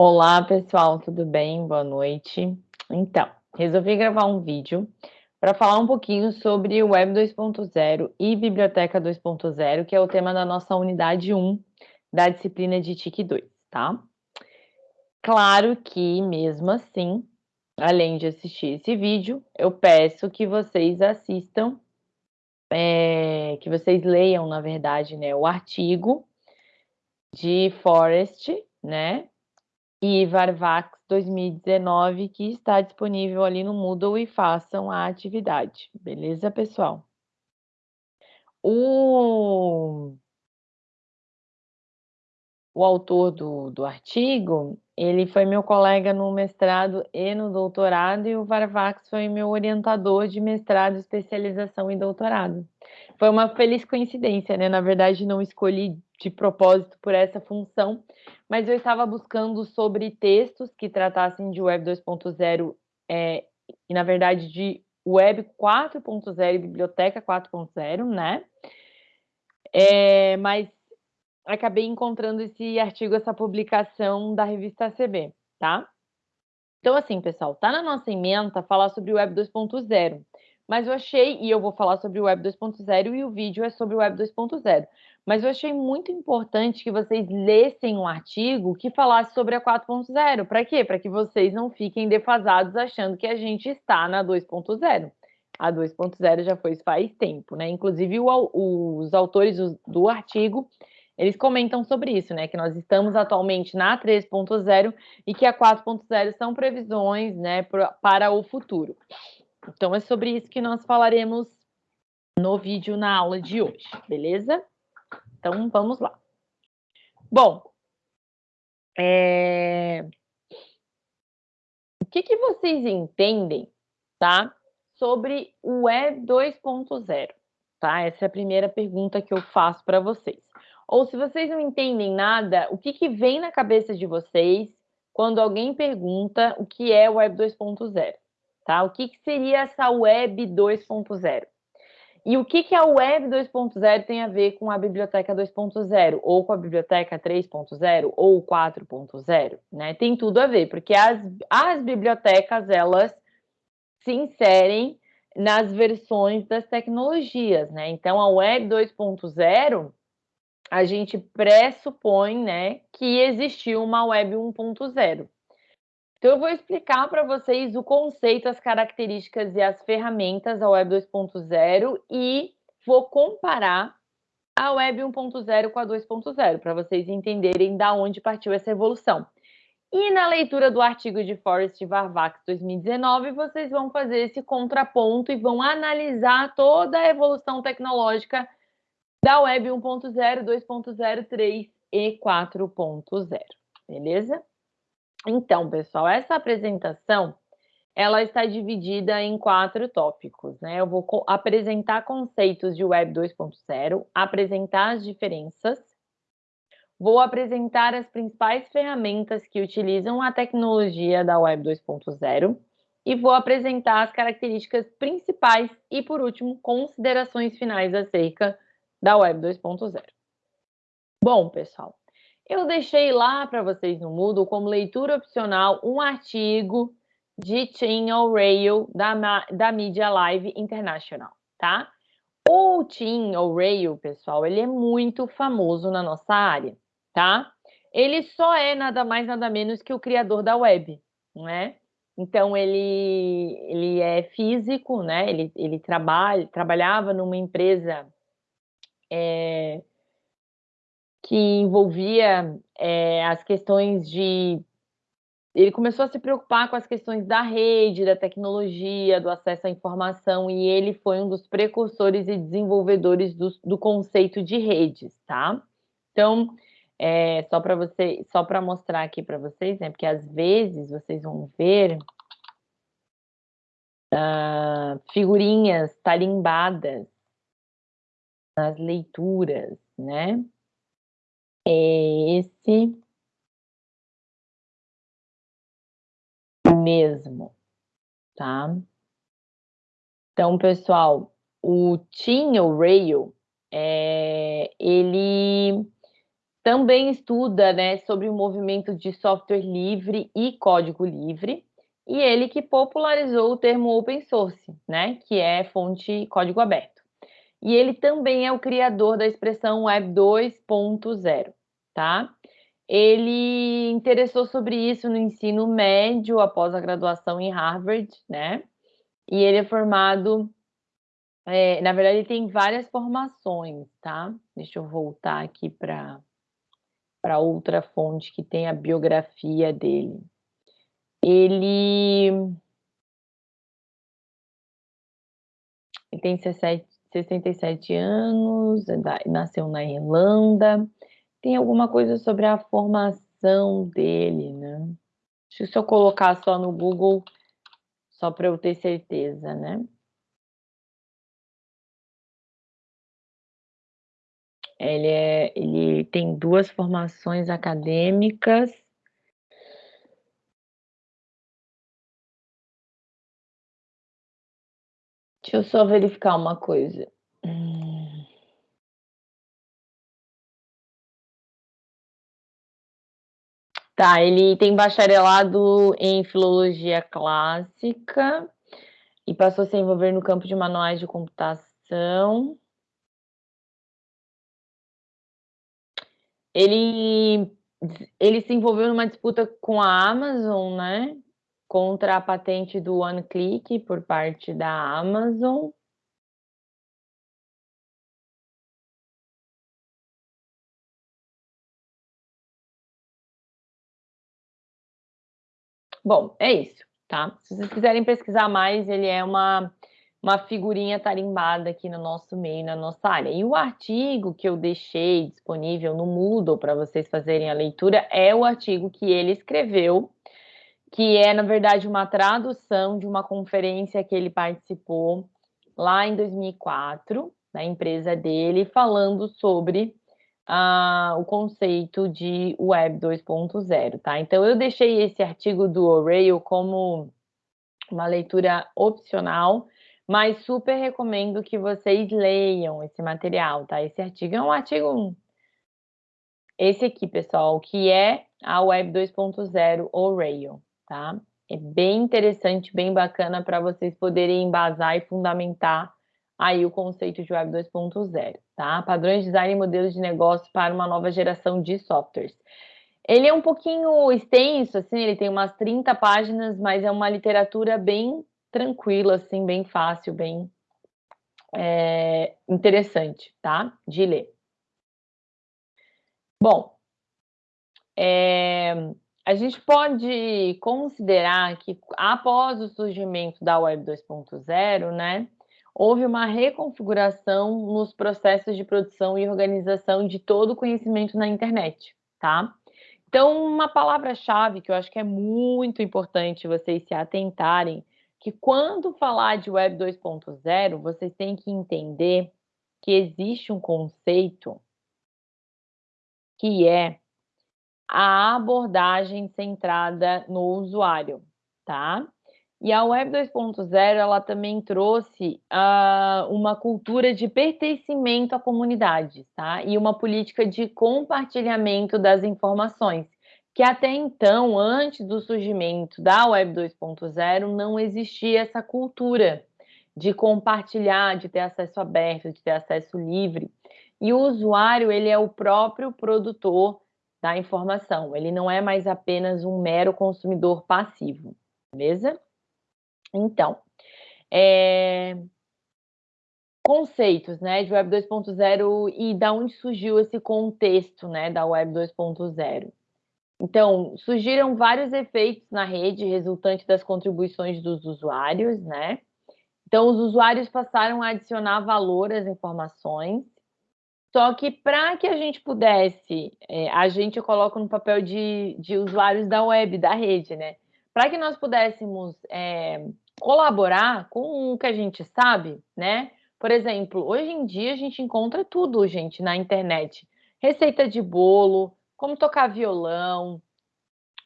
Olá, pessoal, tudo bem? Boa noite. Então, resolvi gravar um vídeo para falar um pouquinho sobre o Web 2.0 e Biblioteca 2.0, que é o tema da nossa unidade 1 da disciplina de TIC 2, tá? Claro que, mesmo assim, além de assistir esse vídeo, eu peço que vocês assistam, é, que vocês leiam, na verdade, né, o artigo de Forest, né, e Varvax 2019, que está disponível ali no Moodle e façam a atividade, beleza, pessoal? O, o autor do, do artigo, ele foi meu colega no mestrado e no doutorado, e o Varvax foi meu orientador de mestrado, especialização e doutorado. Foi uma feliz coincidência, né? Na verdade, não escolhi de propósito por essa função, mas eu estava buscando sobre textos que tratassem de Web 2.0 é, e, na verdade, de Web 4.0 e Biblioteca 4.0, né? É, mas acabei encontrando esse artigo, essa publicação da revista CB, tá? Então, assim, pessoal, tá na nossa emenda falar sobre Web 2.0, mas eu achei, e eu vou falar sobre o Web 2.0 e o vídeo é sobre o Web 2.0, mas eu achei muito importante que vocês lessem um artigo que falasse sobre a 4.0. Para quê? Para que vocês não fiquem defasados achando que a gente está na 2.0. A 2.0 já foi faz tempo, né? Inclusive, o, os autores do, artigo eles comentam sobre isso, né? Que nós estamos atualmente na 3.0 e que a 4.0 são previsões, né, para o futuro. Então, é sobre isso que nós falaremos no vídeo na aula de hoje, beleza? Então, vamos lá. Bom, é... o que, que vocês entendem, tá? Sobre o Web 2.0, tá? Essa é a primeira pergunta que eu faço para vocês. Ou se vocês não entendem nada, o que, que vem na cabeça de vocês quando alguém pergunta o que é Web 2.0? Tá? O que, que seria essa Web 2.0? E o que, que a Web 2.0 tem a ver com a Biblioteca 2.0, ou com a Biblioteca 3.0, ou 4.0? Né? Tem tudo a ver, porque as, as bibliotecas, elas se inserem nas versões das tecnologias, né? Então, a Web 2.0 a gente pressupõe né, que existiu uma Web 1.0. Então, eu vou explicar para vocês o conceito, as características e as ferramentas da Web 2.0 e vou comparar a Web 1.0 com a 2.0, para vocês entenderem da onde partiu essa evolução. E na leitura do artigo de Forrest Varvax 2019, vocês vão fazer esse contraponto e vão analisar toda a evolução tecnológica da Web 1.0, 2.0, 3 e 4.0, beleza? Então, pessoal, essa apresentação ela está dividida em quatro tópicos, né? Eu vou apresentar conceitos de Web 2.0, apresentar as diferenças, vou apresentar as principais ferramentas que utilizam a tecnologia da Web 2.0 e vou apresentar as características principais e, por último, considerações finais acerca da Web 2.0. Bom, pessoal, eu deixei lá para vocês no Moodle, como leitura opcional, um artigo de Tim O'Reilly da, da Media Live International, tá? O Tim O'Reilly, pessoal, ele é muito famoso na nossa área, tá? Ele só é nada mais, nada menos que o criador da web, né? Então, ele, ele é físico, né? Ele, ele trabalha, trabalhava numa empresa é, que envolvia é, as questões de. Ele começou a se preocupar com as questões da rede, da tecnologia, do acesso à informação, e ele foi um dos precursores e desenvolvedores do, do conceito de redes, tá? Então, é, só para você, só para mostrar aqui para vocês, né? Porque às vezes vocês vão ver uh, figurinhas tarimbadas nas leituras, né? É esse mesmo, tá? Então, pessoal, o Tim O'Reilly, é, ele também estuda né, sobre o movimento de software livre e código livre, e ele que popularizou o termo open source, né, que é fonte código aberto. E ele também é o criador da expressão Web 2.0, tá? Ele interessou sobre isso no ensino médio, após a graduação em Harvard, né? E ele é formado, é, na verdade, ele tem várias formações, tá? Deixa eu voltar aqui para para outra fonte que tem a biografia dele. Ele, ele tem 67 anos, é nasceu na Irlanda, tem alguma coisa sobre a formação dele, né? Se eu colocar só no Google, só para eu ter certeza, né? Ele, é, ele tem duas formações acadêmicas. Deixa eu só verificar uma coisa. Hum. Tá, ele tem bacharelado em filologia clássica e passou a se envolver no campo de manuais de computação. Ele, ele se envolveu numa disputa com a Amazon, né? Contra a patente do OneClick por parte da Amazon. Bom, é isso, tá? Se vocês quiserem pesquisar mais, ele é uma, uma figurinha tarimbada aqui no nosso meio, na nossa área. E o artigo que eu deixei disponível no Moodle para vocês fazerem a leitura é o artigo que ele escreveu, que é, na verdade, uma tradução de uma conferência que ele participou lá em 2004, da empresa dele, falando sobre o conceito de Web 2.0, tá? Então, eu deixei esse artigo do O'Reilly como uma leitura opcional, mas super recomendo que vocês leiam esse material, tá? Esse artigo é um artigo... Esse aqui, pessoal, que é a Web 2.0 O'Reilly, tá? É bem interessante, bem bacana para vocês poderem embasar e fundamentar aí o conceito de Web 2.0, tá? Padrões de design e modelos de negócio para uma nova geração de softwares. Ele é um pouquinho extenso, assim, ele tem umas 30 páginas, mas é uma literatura bem tranquila, assim, bem fácil, bem é, interessante, tá? De ler. Bom, é, a gente pode considerar que após o surgimento da Web 2.0, né, houve uma reconfiguração nos processos de produção e organização de todo o conhecimento na internet, tá? Então, uma palavra-chave que eu acho que é muito importante vocês se atentarem, que quando falar de Web 2.0, vocês têm que entender que existe um conceito que é a abordagem centrada no usuário, tá? E a Web 2.0 ela também trouxe uh, uma cultura de pertencimento à comunidade, tá? E uma política de compartilhamento das informações, que até então, antes do surgimento da Web 2.0, não existia essa cultura de compartilhar, de ter acesso aberto, de ter acesso livre. E o usuário, ele é o próprio produtor da informação, ele não é mais apenas um mero consumidor passivo, beleza? Então, é... conceitos né, de Web 2.0 e da onde surgiu esse contexto né, da Web 2.0. Então, surgiram vários efeitos na rede resultante das contribuições dos usuários, né? Então, os usuários passaram a adicionar valor às informações, só que para que a gente pudesse, é, a gente coloca no papel de, de usuários da web, da rede, né? Para que nós pudéssemos é, colaborar com o que a gente sabe, né? Por exemplo, hoje em dia a gente encontra tudo, gente, na internet. Receita de bolo, como tocar violão,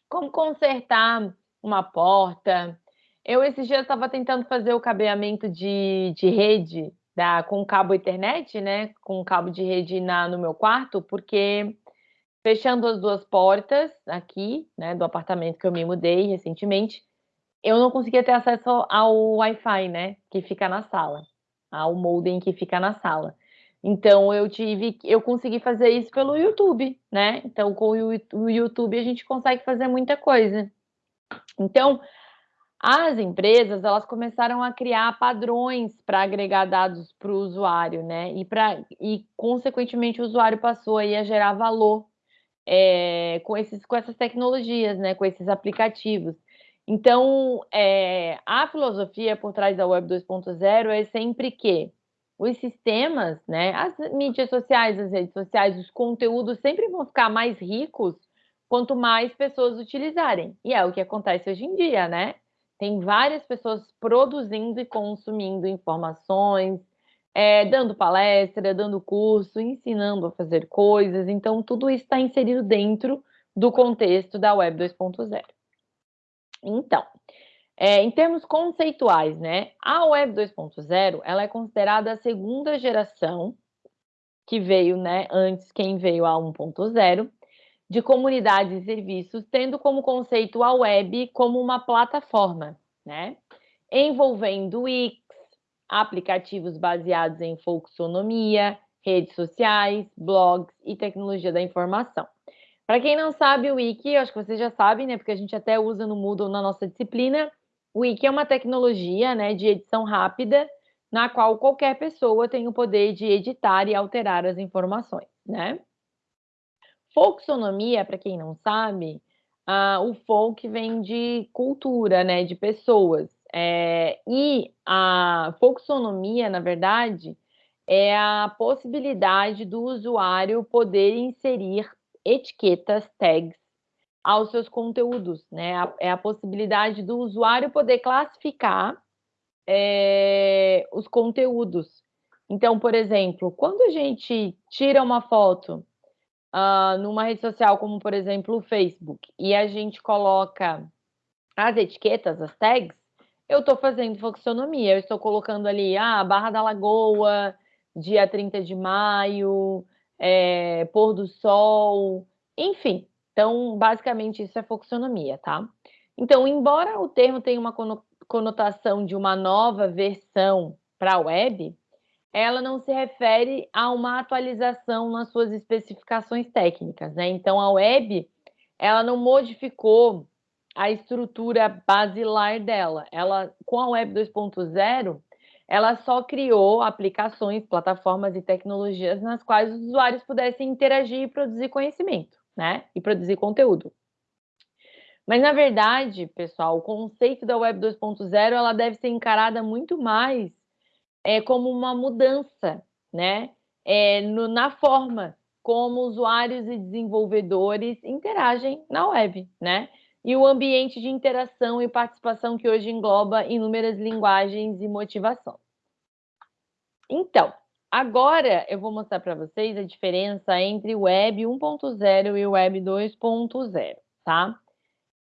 como consertar uma porta. Eu, esses dias, estava tentando fazer o cabeamento de, de rede da, com cabo internet, né? Com cabo de rede na, no meu quarto, porque fechando as duas portas aqui, né, do apartamento que eu me mudei recentemente, eu não conseguia ter acesso ao Wi-Fi, né, que fica na sala, ao modem que fica na sala. Então eu tive, eu consegui fazer isso pelo YouTube, né? Então com o YouTube a gente consegue fazer muita coisa. Então as empresas elas começaram a criar padrões para agregar dados para o usuário, né? E para e consequentemente o usuário passou aí a gerar valor é, com esses com essas tecnologias, né? Com esses aplicativos. Então é, a filosofia por trás da Web 2.0 é sempre que os sistemas, né, as mídias sociais, as redes sociais, os conteúdos sempre vão ficar mais ricos quanto mais pessoas utilizarem. E é o que acontece hoje em dia, né? Tem várias pessoas produzindo e consumindo informações, é, dando palestra, dando curso, ensinando a fazer coisas. Então, tudo isso está inserido dentro do contexto da Web 2.0. Então, é, em termos conceituais, né, a Web 2.0 ela é considerada a segunda geração que veio, né, antes quem veio a 1.0 de comunidades e serviços, tendo como conceito a web como uma plataforma, né, envolvendo Wix, aplicativos baseados em folksonomia, redes sociais, blogs e tecnologia da informação. Para quem não sabe, o Wiki, acho que vocês já sabem, né? Porque a gente até usa no Moodle na nossa disciplina, o Wiki é uma tecnologia né, de edição rápida, na qual qualquer pessoa tem o poder de editar e alterar as informações. Né? Folksonomia, para quem não sabe, uh, o folk vem de cultura, né, de pessoas. É, e a folksonomia, na verdade, é a possibilidade do usuário poder inserir etiquetas, tags, aos seus conteúdos, né? É a possibilidade do usuário poder classificar é, os conteúdos. Então, por exemplo, quando a gente tira uma foto uh, numa rede social, como por exemplo o Facebook, e a gente coloca as etiquetas, as tags, eu estou fazendo funcionamia, eu estou colocando ali, ah, Barra da Lagoa, dia 30 de maio, é, pôr do sol, enfim, então, basicamente, isso é folksonomia, tá? Então, embora o termo tenha uma conotação de uma nova versão para a web, ela não se refere a uma atualização nas suas especificações técnicas, né? Então, a web, ela não modificou a estrutura basilar dela. Ela, com a web 2.0, ela só criou aplicações, plataformas e tecnologias nas quais os usuários pudessem interagir e produzir conhecimento né? E produzir conteúdo. Mas, na verdade, pessoal, o conceito da Web 2.0 ela deve ser encarada muito mais é, como uma mudança, né? É, no, na forma como usuários e desenvolvedores interagem na web, né? E o ambiente de interação e participação que hoje engloba inúmeras linguagens e motivação. Então, Agora eu vou mostrar para vocês a diferença entre Web 1.0 e Web 2.0, tá?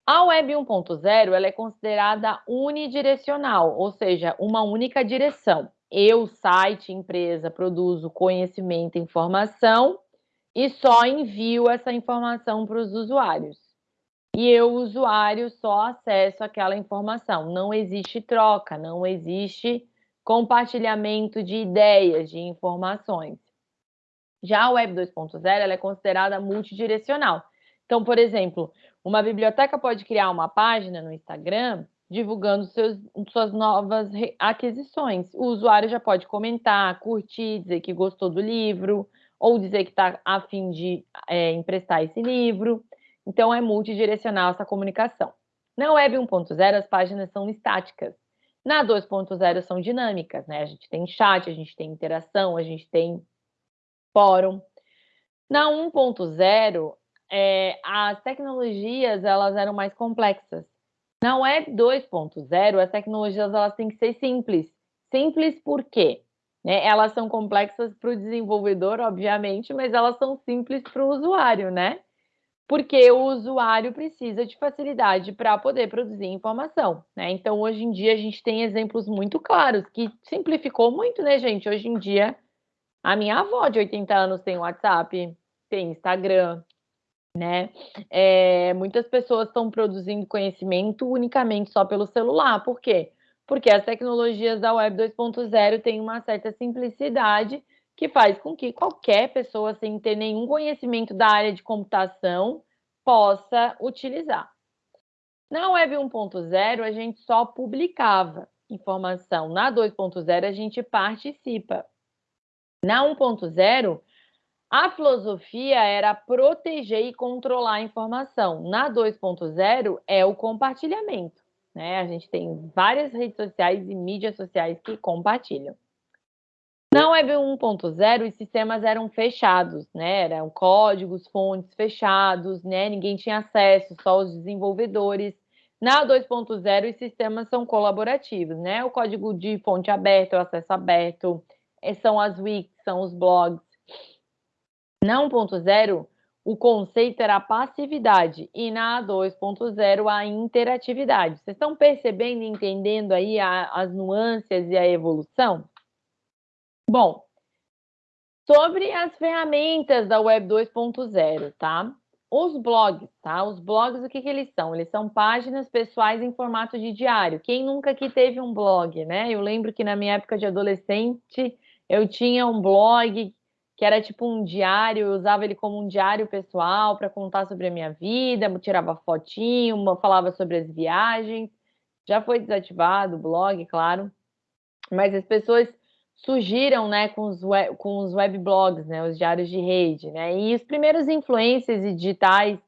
A Web 1.0 ela é considerada unidirecional, ou seja, uma única direção. Eu, site, empresa, produzo conhecimento e informação e só envio essa informação para os usuários. E eu, usuário, só acesso aquela informação. Não existe troca, não existe compartilhamento de ideias, de informações. Já a Web 2.0 ela é considerada multidirecional. Então, por exemplo, uma biblioteca pode criar uma página no Instagram divulgando seus, suas novas aquisições. O usuário já pode comentar, curtir, dizer que gostou do livro, ou dizer que está a fim de é, emprestar esse livro. Então, é multidirecional essa comunicação. Na Web 1.0, as páginas são estáticas. Na 2.0 são dinâmicas, né? A gente tem chat, a gente tem interação, a gente tem fórum. Na 1.0, é, as tecnologias elas eram mais complexas. Na Web 2.0, as tecnologias elas têm que ser simples. Simples por quê? Né? Elas são complexas para o desenvolvedor, obviamente, mas elas são simples para o usuário, né? Porque o usuário precisa de facilidade para poder produzir informação, né? Então, hoje em dia, a gente tem exemplos muito claros que simplificou muito, né, gente? Hoje em dia, a minha avó de 80 anos tem WhatsApp, tem Instagram, né? É, muitas pessoas estão produzindo conhecimento unicamente só pelo celular. Por quê? Porque as tecnologias da Web 2.0 têm uma certa simplicidade que faz com que qualquer pessoa, sem ter nenhum conhecimento da área de computação, possa utilizar. Na Web 1.0, a gente só publicava informação. Na 2.0, a gente participa. Na 1.0, a filosofia era proteger e controlar a informação. Na 2.0 é o compartilhamento. Né? A gente tem várias redes sociais e mídias sociais que compartilham. Na Web 1.0, os sistemas eram fechados, né? Eram códigos, fontes fechados, né? Ninguém tinha acesso, só os desenvolvedores. Na 2.0, os sistemas são colaborativos, né? O código de fonte aberta, o acesso aberto, eh, são as wikis, são os blogs. Na 1.0, o conceito era a passividade e na 2.0 a interatividade. Vocês estão percebendo e entendendo aí a, as nuances e a evolução? Bom, sobre as ferramentas da Web 2.0, tá? Os blogs, tá? Os blogs, o que, que eles são? Eles são páginas pessoais em formato de diário. Quem nunca aqui teve um blog, né? Eu lembro que na minha época de adolescente, eu tinha um blog que era tipo um diário, eu usava ele como um diário pessoal para contar sobre a minha vida, tirava fotinho, falava sobre as viagens. Já foi desativado o blog, claro. Mas as pessoas surgiram, né, com os, web, com os weblogs, né, os diários de rede, né, e os primeiros influencers e digitais,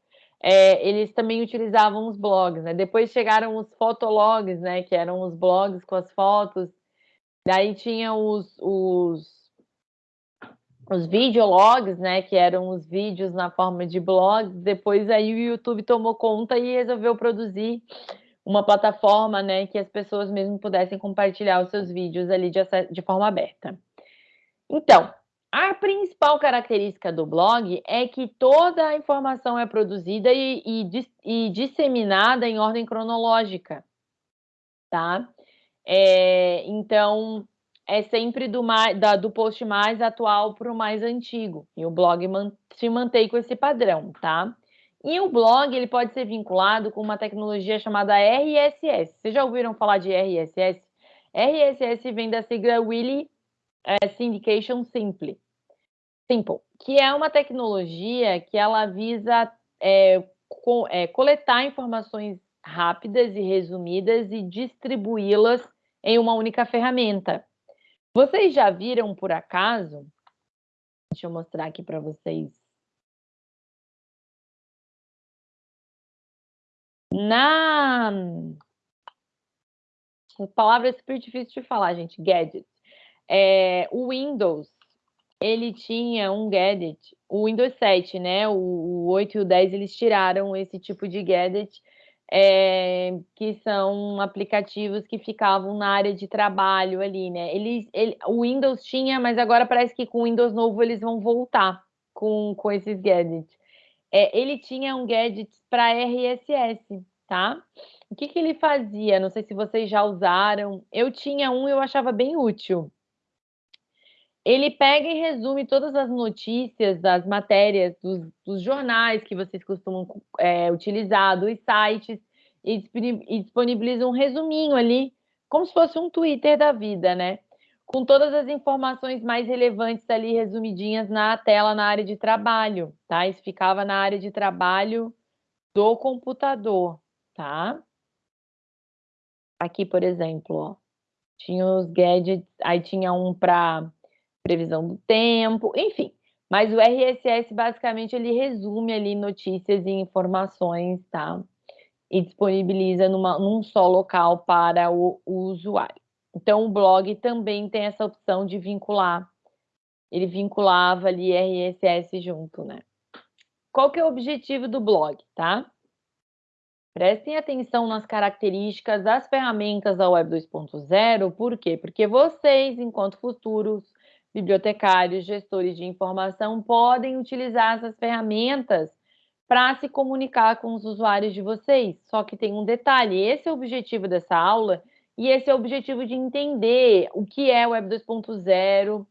é, eles também utilizavam os blogs, né, depois chegaram os fotologs, né, que eram os blogs com as fotos, daí tinha os, os os videologs, né, que eram os vídeos na forma de blogs, depois aí o YouTube tomou conta e resolveu produzir uma plataforma, né, que as pessoas mesmo pudessem compartilhar os seus vídeos ali de, de forma aberta. Então, a principal característica do blog é que toda a informação é produzida e, e, e disseminada em ordem cronológica, tá? É, então, é sempre do, mais, da, do post mais atual para o mais antigo. E o blog man, se mantém com esse padrão, tá? E o blog ele pode ser vinculado com uma tecnologia chamada RSS. Vocês já ouviram falar de RSS? RSS vem da sigla Really é, Syndication Simple, Simple, que é uma tecnologia que ela visa é, co, é, coletar informações rápidas e resumidas e distribuí-las em uma única ferramenta. Vocês já viram, por acaso? Deixa eu mostrar aqui para vocês. Na. Palavra é super difícil de falar, gente. Gadget. É, o Windows, ele tinha um gadget. O Windows 7, né? O, o 8 e o 10, eles tiraram esse tipo de gadget é, que são aplicativos que ficavam na área de trabalho ali, né? Eles, ele, o Windows tinha, mas agora parece que com o Windows novo eles vão voltar com, com esses gadgets. É, ele tinha um gadget para RSS, tá? O que, que ele fazia? Não sei se vocês já usaram. Eu tinha um e eu achava bem útil. Ele pega e resume todas as notícias das matérias dos, dos jornais que vocês costumam é, utilizar, dos sites, e disponibiliza um resuminho ali, como se fosse um Twitter da vida, né? Com todas as informações mais relevantes ali resumidinhas na tela na área de trabalho, tá? Isso ficava na área de trabalho do computador, tá? Aqui, por exemplo, ó, tinha os gadgets, aí tinha um para previsão do tempo, enfim. Mas o RSS basicamente ele resume ali notícias e informações, tá? E disponibiliza numa, num só local para o, o usuário. Então o blog também tem essa opção de vincular. Ele vinculava ali RSS junto, né? Qual que é o objetivo do blog, tá? Prestem atenção nas características das ferramentas da Web 2.0, por quê? Porque vocês, enquanto futuros bibliotecários, gestores de informação podem utilizar essas ferramentas para se comunicar com os usuários de vocês. Só que tem um detalhe: esse é o objetivo dessa aula e esse é o objetivo de entender o que é Web 2.0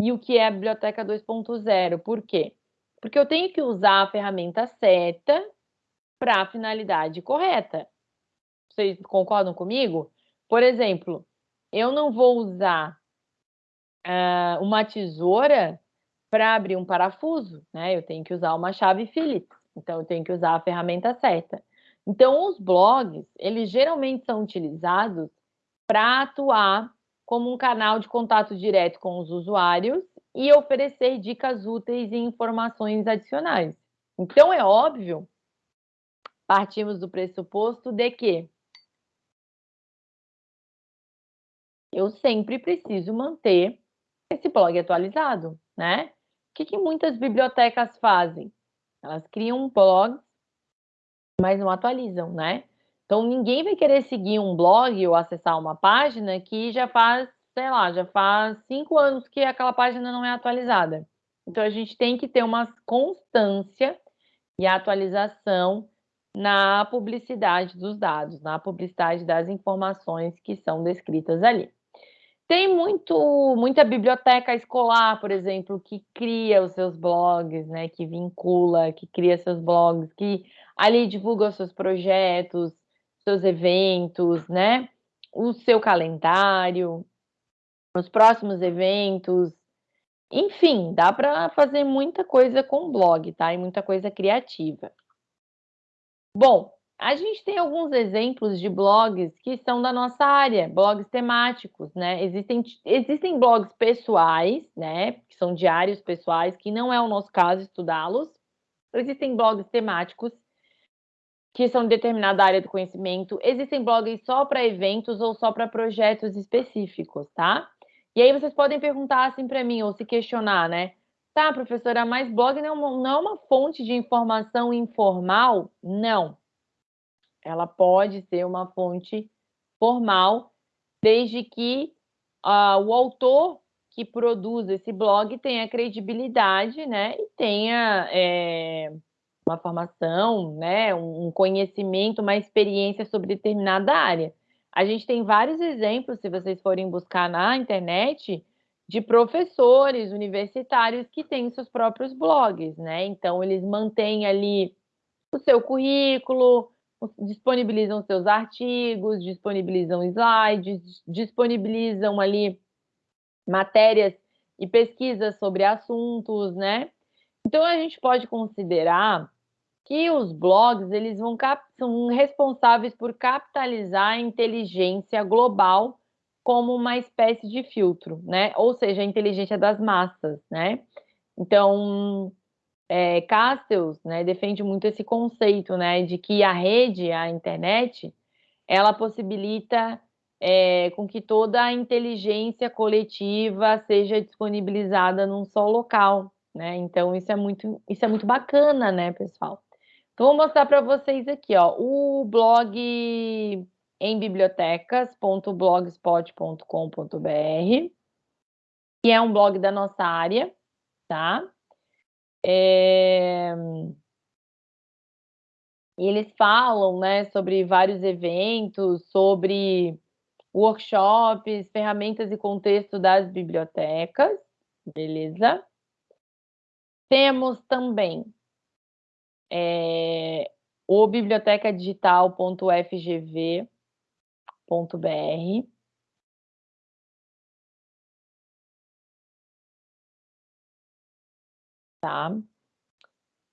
e o que é a Biblioteca 2.0. Por quê? Porque eu tenho que usar a ferramenta certa para a finalidade correta. Vocês concordam comigo? Por exemplo, eu não vou usar uh, uma tesoura para abrir um parafuso, né? Eu tenho que usar uma chave Phillips, então eu tenho que usar a ferramenta certa. Então, os blogs, eles geralmente são utilizados para atuar como um canal de contato direto com os usuários e oferecer dicas úteis e informações adicionais. Então, é óbvio, partimos do pressuposto de que eu sempre preciso manter esse blog atualizado, né? O que, que muitas bibliotecas fazem? Elas criam um blog, mas não atualizam, né? Então, ninguém vai querer seguir um blog ou acessar uma página que já faz, sei lá, já faz cinco anos que aquela página não é atualizada. Então, a gente tem que ter uma constância e atualização na publicidade dos dados, na publicidade das informações que são descritas ali. Tem muito, muita biblioteca escolar, por exemplo, que cria os seus blogs, né, que vincula, que cria seus blogs, que ali divulga os seus projetos, seus eventos, né? O seu calendário, os próximos eventos. Enfim, dá para fazer muita coisa com blog, tá? E muita coisa criativa. Bom, a gente tem alguns exemplos de blogs que são da nossa área, blogs temáticos, né? Existem, existem blogs pessoais, né? Que são diários pessoais, que não é o nosso caso estudá-los. Existem blogs temáticos que são de determinada área do conhecimento. Existem blogs só para eventos ou só para projetos específicos, tá? E aí vocês podem perguntar assim para mim ou se questionar, né? Tá, professora, mas blog não, é não é uma fonte de informação informal? Não. Ela pode ser uma fonte formal, desde que uh, o autor que produz esse blog tenha credibilidade, né? E tenha é, uma formação, né, um conhecimento, uma experiência sobre determinada área. A gente tem vários exemplos, se vocês forem buscar na internet, de professores universitários que têm seus próprios blogs, né? Então, eles mantêm ali o seu currículo, disponibilizam seus artigos, disponibilizam slides, disponibilizam ali matérias e pesquisas sobre assuntos, né? Então, a gente pode considerar que os blogs eles vão são responsáveis por capitalizar a inteligência global como uma espécie de filtro, né? Ou seja, a inteligência das massas, né? Então, é, Castells, né, defende muito esse conceito, né, de que a rede, a internet, ela possibilita é, com que toda a inteligência coletiva seja disponibilizada num só local, né? Então isso é muito, isso é muito bacana, né, pessoal? Então, vou mostrar para vocês aqui, ó, o blog em bibliotecas.blogspot.com.br, que é um blog da nossa área, tá? É... Eles falam, né, sobre vários eventos, sobre workshops, ferramentas e contexto das bibliotecas, beleza? Temos também é, o bibliotecadigital.fgv.br. Tá?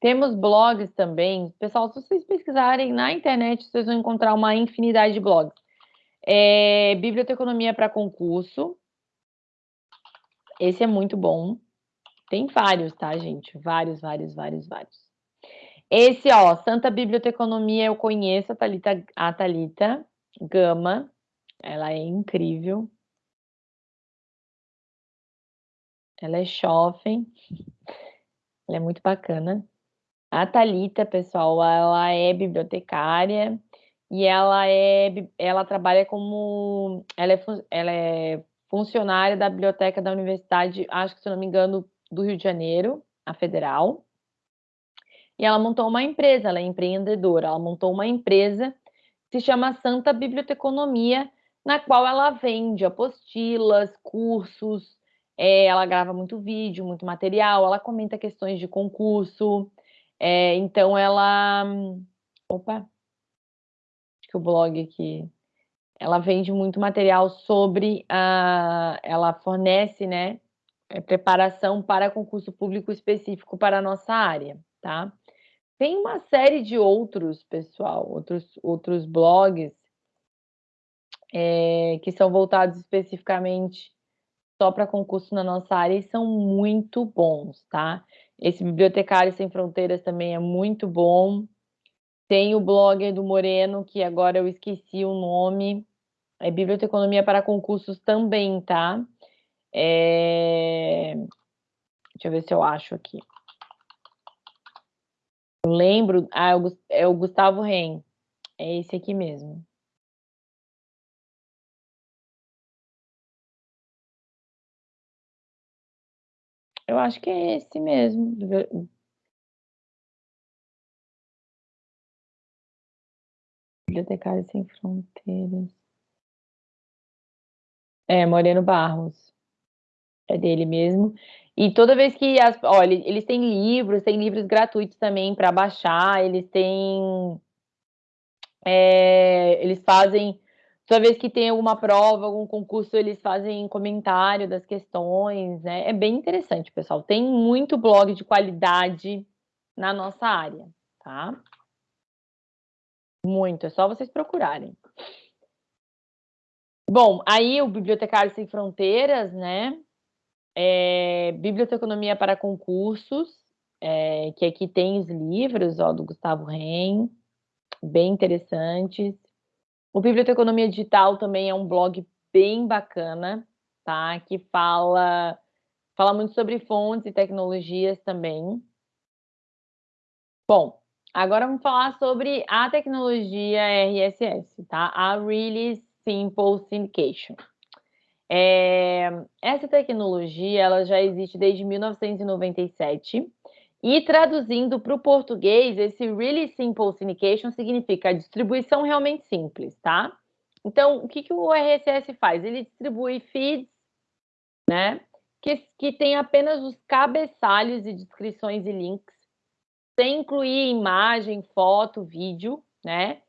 Temos blogs também. Pessoal, se vocês pesquisarem na internet, vocês vão encontrar uma infinidade de blogs. É, Biblioteconomia para concurso. Esse é muito bom. Tem vários, tá, gente? Vários, vários, vários, vários. Esse, ó, Santa Biblioteconomia, eu conheço a Thalita, a Thalita Gama. Ela é incrível. Ela é jovem. Ela é muito bacana. A Thalita, pessoal, ela é bibliotecária e ela é ela trabalha como ela é, ela é funcionária da biblioteca da universidade, acho que se não me engano, do Rio de Janeiro, a Federal. E ela montou uma empresa, ela é empreendedora, ela montou uma empresa que se chama Santa Biblioteconomia, na qual ela vende apostilas, cursos, é, ela grava muito vídeo, muito material, ela comenta questões de concurso, é, então ela... Opa! Acho que o blog aqui... Ela vende muito material sobre... A, ela fornece, né, é, preparação para concurso público específico para a nossa área, tá? Tem uma série de outros, pessoal, outros, outros blogs é, que são voltados especificamente só para concurso na nossa área e são muito bons, tá? Esse Bibliotecário Sem Fronteiras também é muito bom. Tem o blogger do Moreno, que agora eu esqueci o nome, é Biblioteconomia para concursos também, tá? É... Deixa eu ver se eu acho aqui. Eu lembro, ah, é o Gustavo Ren, é esse aqui mesmo. Eu acho que é esse mesmo. Bibliotecário Sem Fronteiras. É, Moreno Barros. É dele mesmo. E toda vez que as, olha, eles têm livros, têm livros gratuitos também para baixar, eles têm é, eles fazem toda vez que tem alguma prova, algum concurso, eles fazem comentário das questões, né? É bem interessante, pessoal. Tem muito blog de qualidade na nossa área, tá? Muito, é só vocês procurarem. Bom, aí o Bibliotecário Sem Fronteiras, né? É, Biblioteconomia para Concursos, é, que aqui tem os livros, ó, do Gustavo Ren, bem interessantes. O Biblioteconomia Digital também é um blog bem bacana, tá? Que fala, fala muito sobre fontes e tecnologias também. Bom, agora vamos falar sobre a tecnologia RSS, tá? A Really Simple Syndication. É, essa tecnologia ela já existe desde 1997 e traduzindo para o português, esse Really Simple Syndication significa distribuição realmente simples, tá? Então, o que, que o RSS faz? Ele distribui feeds, né? Que, que tem apenas os cabeçalhos e descrições e links, sem incluir imagem, foto, vídeo, né?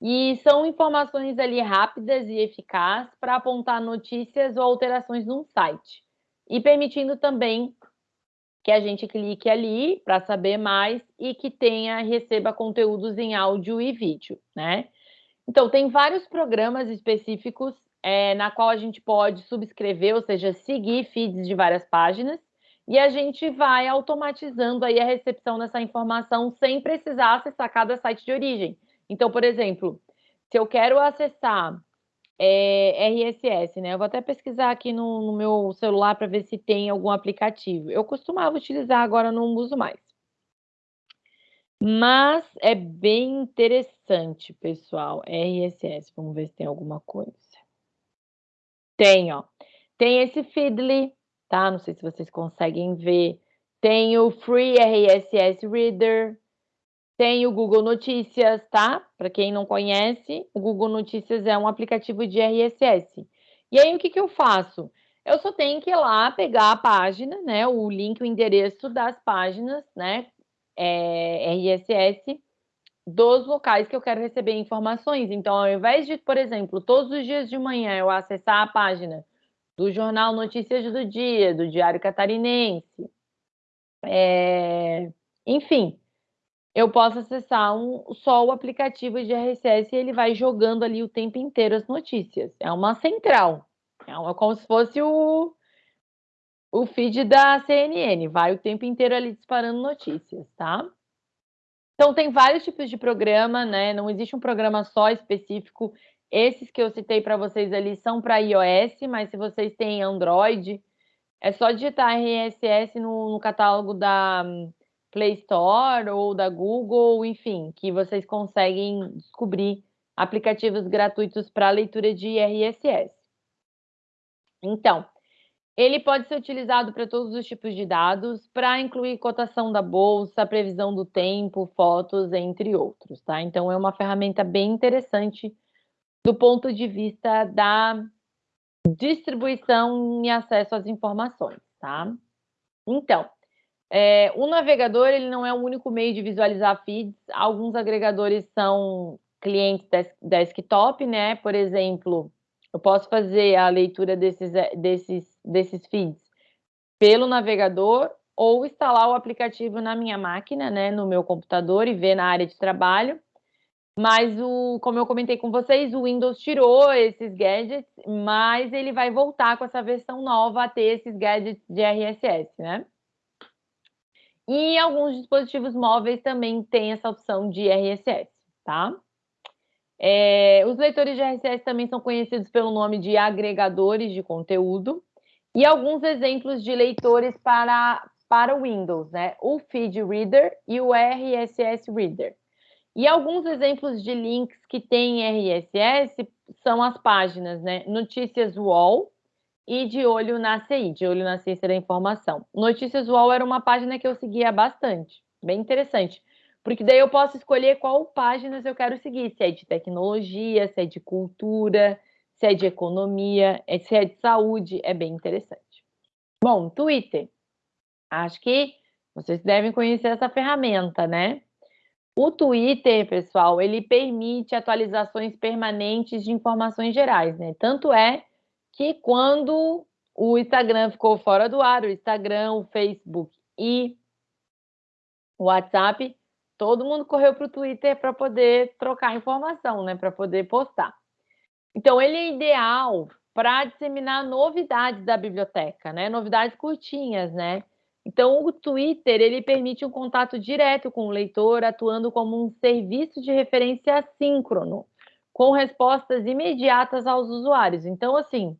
E são informações ali rápidas e eficazes para apontar notícias ou alterações num site. E permitindo também que a gente clique ali para saber mais e que tenha, receba conteúdos em áudio e vídeo, né? Então, tem vários programas específicos é, na qual a gente pode subscrever, ou seja, seguir feeds de várias páginas, e a gente vai automatizando aí a recepção dessa informação sem precisar acessar cada site de origem. Então, por exemplo, se eu quero acessar é, RSS, né? Eu vou até pesquisar aqui no, no meu celular para ver se tem algum aplicativo. Eu costumava utilizar, agora não uso mais. Mas é bem interessante, pessoal. RSS, vamos ver se tem alguma coisa. Tem, ó. Tem esse Feedly, tá? Não sei se vocês conseguem ver. Tem o Free RSS Reader, tem o Google Notícias, tá? Para quem não conhece, o Google Notícias é um aplicativo de RSS. E aí, o que, que eu faço? Eu só tenho que ir lá pegar a página, né? O link, o endereço das páginas, né? É, RSS dos locais que eu quero receber informações. Então, ao invés de, por exemplo, todos os dias de manhã eu acessar a página do Jornal Notícias do Dia, do Diário Catarinense, é... enfim, eu posso acessar um, só o aplicativo de RSS e ele vai jogando ali o tempo inteiro as notícias. É uma central. É uma, como se fosse o, o feed da CNN. Vai o tempo inteiro ali disparando notícias, tá? Então, tem vários tipos de programa, né? Não existe um programa só específico. Esses que eu citei para vocês ali são para iOS, mas se vocês têm Android, é só digitar RSS no, no catálogo da Play Store ou da Google, enfim, que vocês conseguem descobrir aplicativos gratuitos para leitura de RSS. Então, ele pode ser utilizado para todos os tipos de dados, para incluir cotação da bolsa, previsão do tempo, fotos, entre outros, tá? Então, é uma ferramenta bem interessante do ponto de vista da distribuição e acesso às informações, tá? Então, é, o navegador ele não é o único meio de visualizar feeds. Alguns agregadores são clientes desktop, né? Por exemplo, eu posso fazer a leitura desses, é, desses, desses feeds pelo navegador ou instalar o aplicativo na minha máquina, né, no meu computador e ver na área de trabalho. Mas, o, como eu comentei com vocês, o Windows tirou esses gadgets, mas ele vai voltar com essa versão nova a ter esses gadgets de RSS, né? E alguns dispositivos móveis também têm essa opção de RSS, tá? É, os leitores de RSS também são conhecidos pelo nome de agregadores de conteúdo e alguns exemplos de leitores para, para Windows, né? O Feed Reader e o RSS Reader. E alguns exemplos de links que têm RSS são as páginas, né? Notícias Wall, e de olho na CI, de olho na ciência da informação. Notícias UOL era uma página que eu seguia bastante, bem interessante, porque daí eu posso escolher qual páginas eu quero seguir, se é de tecnologia, se é de cultura, se é de economia, é, se é de saúde, é bem interessante. Bom, Twitter. Acho que vocês devem conhecer essa ferramenta, né? O Twitter, pessoal, ele permite atualizações permanentes de informações gerais, né? Tanto é que quando o Instagram ficou fora do ar, o Instagram, o Facebook e o WhatsApp, todo mundo correu para o Twitter para poder trocar informação, né? Para poder postar. Então, ele é ideal para disseminar novidades da biblioteca, né? Novidades curtinhas, né? Então, o Twitter ele permite um contato direto com o leitor, atuando como um serviço de referência assíncrono, com respostas imediatas aos usuários. Então, assim,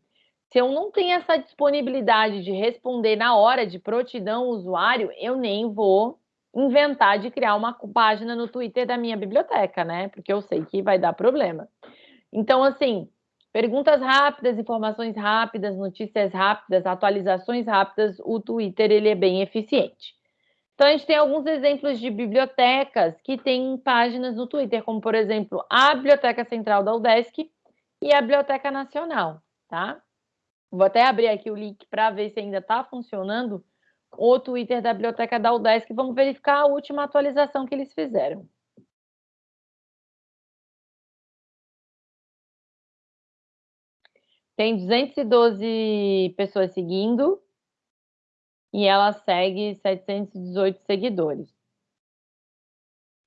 se eu não tenho essa disponibilidade de responder na hora de prontidão usuário, eu nem vou inventar de criar uma página no Twitter da minha biblioteca, né? Porque eu sei que vai dar problema. Então, assim, perguntas rápidas, informações rápidas, notícias rápidas, atualizações rápidas, o Twitter ele é bem eficiente. Então, a gente tem alguns exemplos de bibliotecas que têm páginas no Twitter, como, por exemplo, a Biblioteca Central da UDESC e a Biblioteca Nacional, tá? Vou até abrir aqui o link para ver se ainda está funcionando o Twitter da Biblioteca da UDESC. Vamos verificar a última atualização que eles fizeram. Tem 212 pessoas seguindo e ela segue 718 seguidores.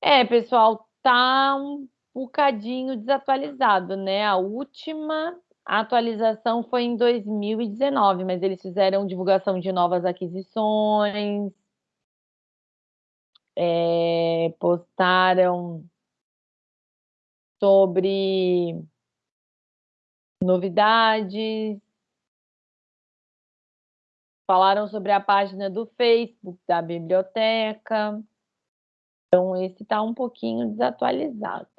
É, pessoal, tá um bocadinho desatualizado, né? A última a atualização foi em 2019, mas eles fizeram divulgação de novas aquisições, é, postaram sobre novidades, falaram sobre a página do Facebook da biblioteca. Então, esse está um pouquinho desatualizado.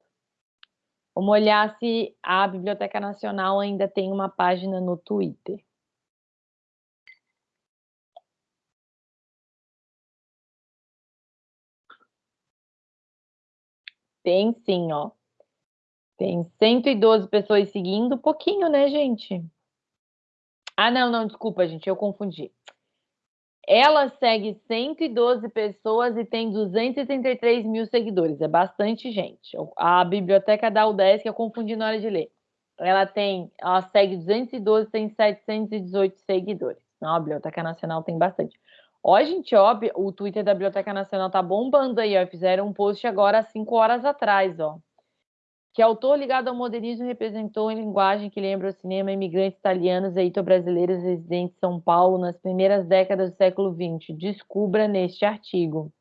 Vamos olhar se a Biblioteca Nacional ainda tem uma página no Twitter. Tem sim, ó. Tem 112 pessoas seguindo, pouquinho, né, gente? Ah, não, não, desculpa, gente, eu confundi. Ela segue 112 pessoas e tem 233 mil seguidores. É bastante gente. A biblioteca da UDESC, eu confundi na hora de ler. Ela tem, ela segue 212, tem 718 seguidores. Não, a Biblioteca Nacional tem bastante. Ó, gente, ó, o Twitter da Biblioteca Nacional tá bombando aí, ó. Fizeram um post agora há cinco horas atrás, ó que autor ligado ao modernismo representou em linguagem que lembra o cinema imigrantes italianos e ito-brasileiros residentes em São Paulo nas primeiras décadas do século XX. Descubra neste artigo.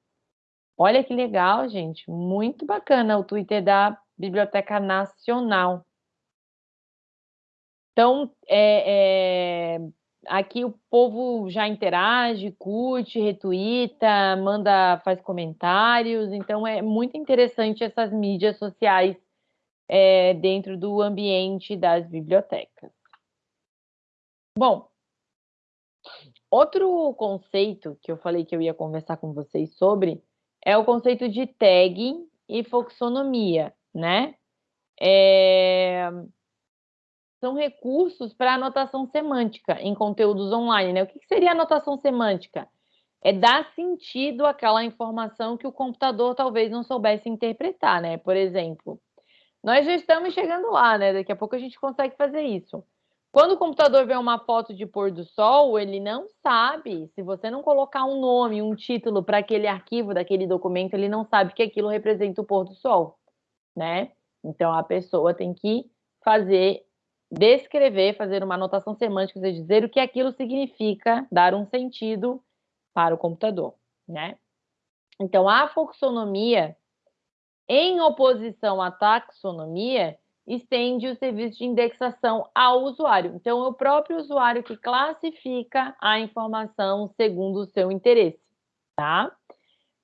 Olha que legal, gente. Muito bacana o Twitter da Biblioteca Nacional. Então, é, é, aqui o povo já interage, curte, retuita, manda, faz comentários. Então, é muito interessante essas mídias sociais é, dentro do ambiente das bibliotecas. Bom, outro conceito que eu falei que eu ia conversar com vocês sobre é o conceito de tagging e foxonomia, né? É... são recursos para anotação semântica em conteúdos online. Né? O que seria anotação semântica? É dar sentido àquela informação que o computador talvez não soubesse interpretar, né? Por exemplo, nós já estamos chegando lá, né? Daqui a pouco a gente consegue fazer isso. Quando o computador vê uma foto de pôr do sol, ele não sabe. Se você não colocar um nome, um título para aquele arquivo daquele documento, ele não sabe que aquilo representa o pôr do sol, né? Então a pessoa tem que fazer, descrever, fazer uma anotação semântica, ou dizer o que aquilo significa, dar um sentido para o computador, né? Então a foxonomia, em oposição à taxonomia, estende o serviço de indexação ao usuário. Então, é o próprio usuário que classifica a informação segundo o seu interesse, tá?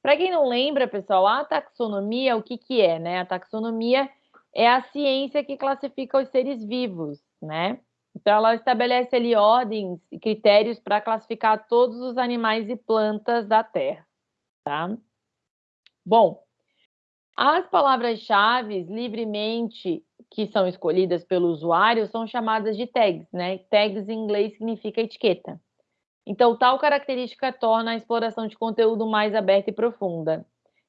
Para quem não lembra, pessoal, a taxonomia, o que, que é, né? A taxonomia é a ciência que classifica os seres vivos, né? Então, ela estabelece ali ordens e critérios para classificar todos os animais e plantas da Terra, tá? Bom, as palavras-chave livremente que são escolhidas pelo usuário são chamadas de tags, né? Tags em inglês significa etiqueta. Então, tal característica torna a exploração de conteúdo mais aberta e profunda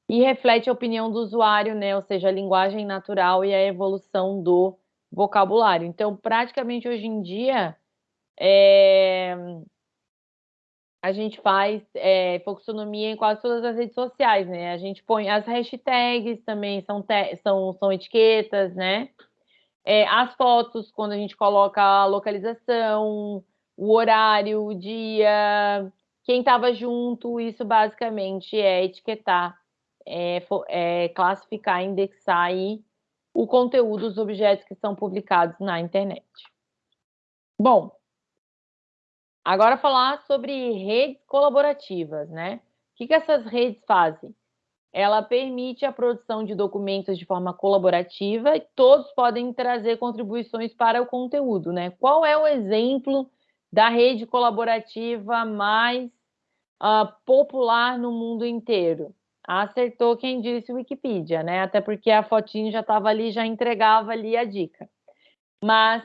e reflete a opinião do usuário, né? Ou seja, a linguagem natural e a evolução do vocabulário. Então, praticamente hoje em dia, é... a gente faz é, em quase todas as redes sociais, né? A gente põe as hashtags também são, são, são etiquetas, né? É, as fotos, quando a gente coloca a localização, o horário, o dia, quem estava junto, isso basicamente é etiquetar, é, é, classificar, indexar aí o conteúdo dos objetos que são publicados na internet. Bom, agora falar sobre redes colaborativas, né? O que, que essas redes fazem? ela permite a produção de documentos de forma colaborativa e todos podem trazer contribuições para o conteúdo, né? Qual é o exemplo da rede colaborativa mais uh, popular no mundo inteiro? Acertou quem disse Wikipedia, né? Até porque a fotinho já estava ali, já entregava ali a dica. Mas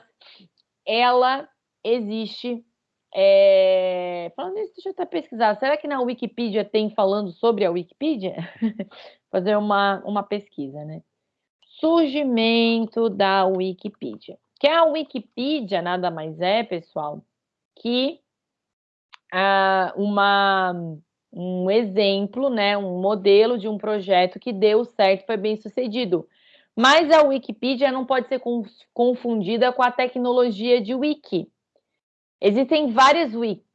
ela existe é... Falando nisso, deixa eu até pesquisar. Será que na Wikipedia tem falando sobre a Wikipedia? Fazer uma, uma pesquisa, né? Surgimento da Wikipedia. Que a Wikipedia nada mais é, pessoal, que ah, uma, um exemplo, né, um modelo de um projeto que deu certo, foi bem sucedido. Mas a Wikipedia não pode ser confundida com a tecnologia de wiki. Existem várias wikis.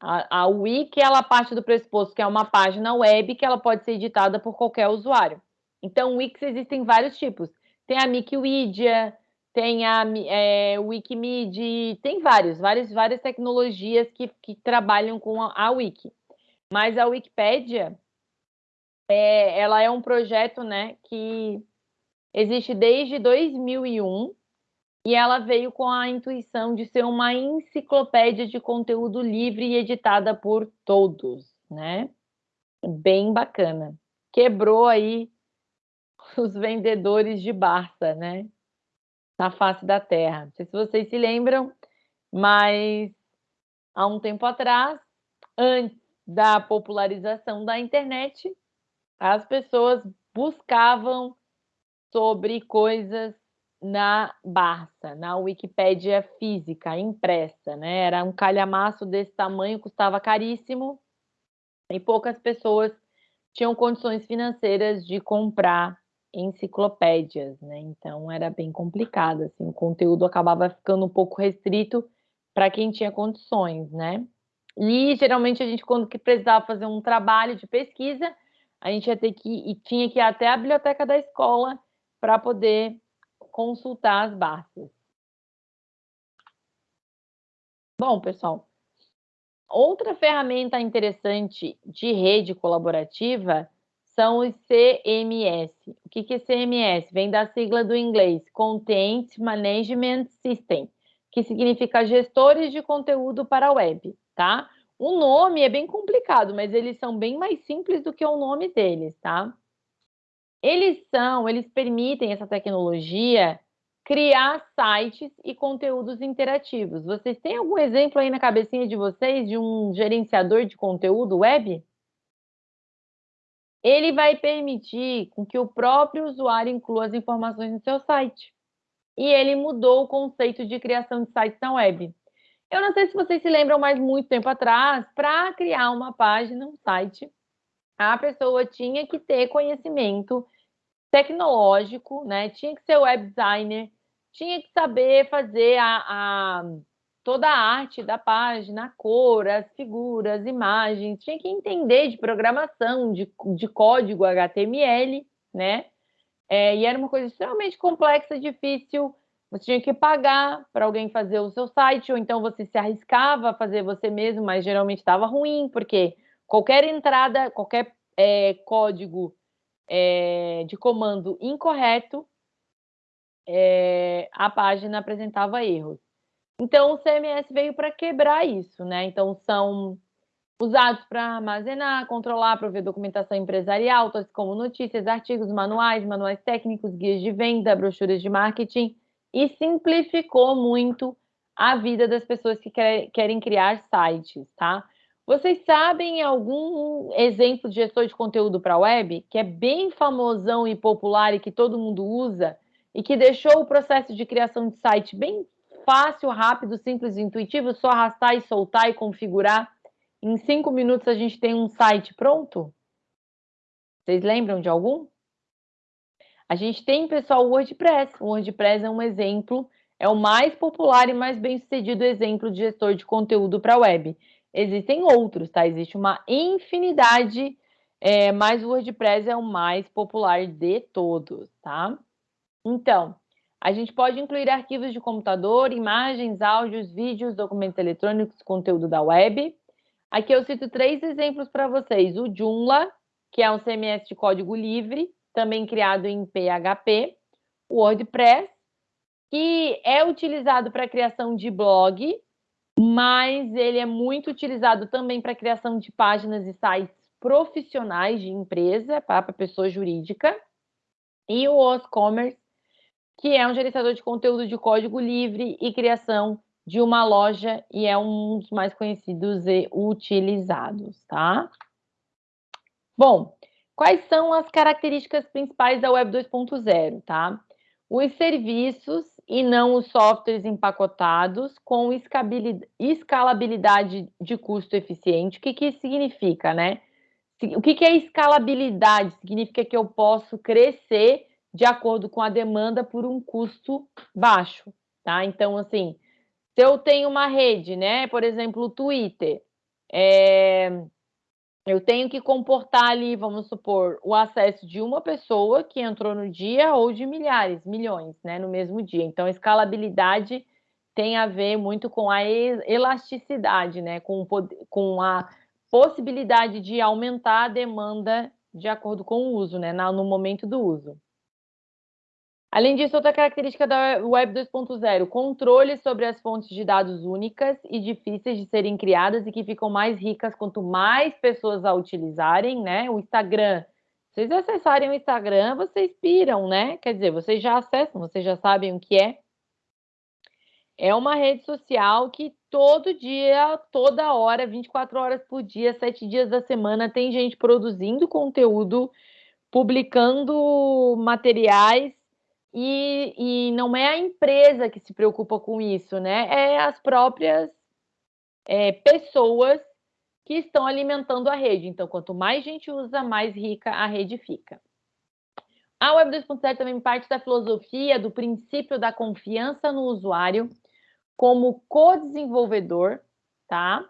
A, a wiki ela parte do pressuposto que é uma página web que ela pode ser editada por qualquer usuário. Então, wikis existem vários tipos. Tem a Wikipedia, tem a é, Wikimedia, tem vários, várias, várias tecnologias que, que trabalham com a, a wiki. Mas a Wikipédia, é, ela é um projeto né, que existe desde 2001 e ela veio com a intuição de ser uma enciclopédia de conteúdo livre e editada por todos, né? Bem bacana. Quebrou aí os vendedores de Barça, né? Na face da terra. Não sei se vocês se lembram, mas há um tempo atrás, antes da popularização da internet, as pessoas buscavam sobre coisas na Barça, na Wikipédia física, impressa, né? Era um calhamaço desse tamanho, custava caríssimo e poucas pessoas tinham condições financeiras de comprar enciclopédias, né? Então era bem complicado, assim, o conteúdo acabava ficando um pouco restrito para quem tinha condições, né? E geralmente a gente quando que precisava fazer um trabalho de pesquisa, a gente ia ter que e tinha que ir até a biblioteca da escola para poder consultar as bases. Bom, pessoal, outra ferramenta interessante de rede colaborativa são os CMS. O que é CMS? Vem da sigla do inglês Content Management System, que significa gestores de conteúdo para a web, tá? O nome é bem complicado, mas eles são bem mais simples do que o nome deles, tá? Eles são, eles permitem essa tecnologia criar sites e conteúdos interativos. Vocês têm algum exemplo aí na cabecinha de vocês de um gerenciador de conteúdo web? Ele vai permitir com que o próprio usuário inclua as informações no seu site. E ele mudou o conceito de criação de sites na web. Eu não sei se vocês se lembram, mas muito tempo atrás, para criar uma página, um site, a pessoa tinha que ter conhecimento tecnológico, né? Tinha que ser web designer, tinha que saber fazer a, a, toda a arte da página, a cor, as figuras, imagens, tinha que entender de programação, de, de código HTML, né? É, e era uma coisa extremamente complexa, difícil. Você tinha que pagar para alguém fazer o seu site, ou então você se arriscava a fazer você mesmo, mas geralmente estava ruim, porque qualquer entrada, qualquer é, código é, de comando incorreto, é, a página apresentava erros. Então, o CMS veio para quebrar isso, né? Então, são usados para armazenar, controlar, prover documentação empresarial, tais como notícias, artigos, manuais, manuais técnicos, guias de venda, brochuras de marketing, e simplificou muito a vida das pessoas que querem criar sites, tá? Vocês sabem algum exemplo de gestor de conteúdo para web que é bem famosão e popular e que todo mundo usa e que deixou o processo de criação de site bem fácil, rápido, simples e intuitivo, só arrastar e soltar e configurar. Em cinco minutos a gente tem um site pronto? Vocês lembram de algum? A gente tem, pessoal, o WordPress. O WordPress é um exemplo, é o mais popular e mais bem-sucedido exemplo de gestor de conteúdo para web. Existem outros, tá? Existe uma infinidade, é, mas o WordPress é o mais popular de todos, tá? Então, a gente pode incluir arquivos de computador, imagens, áudios, vídeos, documentos eletrônicos, conteúdo da web. Aqui eu cito três exemplos para vocês. O Joomla, que é um CMS de código livre, também criado em PHP. O WordPress, que é utilizado para a criação de blog, mas ele é muito utilizado também para criação de páginas e sites profissionais de empresa, para pessoa jurídica. E o OsCommerce, que é um gerenciador de conteúdo de código livre e criação de uma loja e é um dos mais conhecidos e utilizados, tá? Bom, quais são as características principais da Web 2.0, tá? Os serviços e não os softwares empacotados com escalabilidade de custo eficiente. O que, que isso significa, né? O que, que é escalabilidade? Significa que eu posso crescer de acordo com a demanda por um custo baixo, tá? Então, assim, se eu tenho uma rede, né, por exemplo, o Twitter, é, eu tenho que comportar ali, vamos supor, o acesso de uma pessoa que entrou no dia ou de milhares, milhões, né, no mesmo dia. Então, escalabilidade tem a ver muito com a elasticidade, né, com, com a possibilidade de aumentar a demanda de acordo com o uso, né, no momento do uso. Além disso, outra característica da Web 2.0, controle sobre as fontes de dados únicas e difíceis de serem criadas e que ficam mais ricas quanto mais pessoas a utilizarem, né? O Instagram, vocês acessarem o Instagram, vocês piram, né? Quer dizer, vocês já acessam, vocês já sabem o que é. É uma rede social que todo dia, toda hora, 24 horas por dia, 7 dias da semana, tem gente produzindo conteúdo, publicando materiais e, e não é a empresa que se preocupa com isso, né? É as próprias é, pessoas que estão alimentando a rede. Então, quanto mais gente usa, mais rica a rede fica. A Web 2.0 também parte da filosofia do princípio da confiança no usuário como co-desenvolvedor, tá?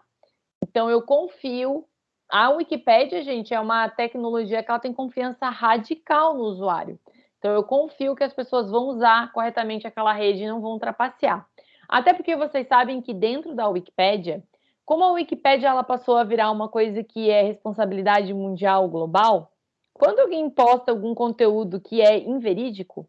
Então, eu confio. A Wikipédia, gente, é uma tecnologia que ela tem confiança radical no usuário. Então, eu confio que as pessoas vão usar corretamente aquela rede e não vão trapacear. Até porque vocês sabem que dentro da Wikipédia, como a Wikipédia ela passou a virar uma coisa que é responsabilidade mundial global, quando alguém posta algum conteúdo que é inverídico,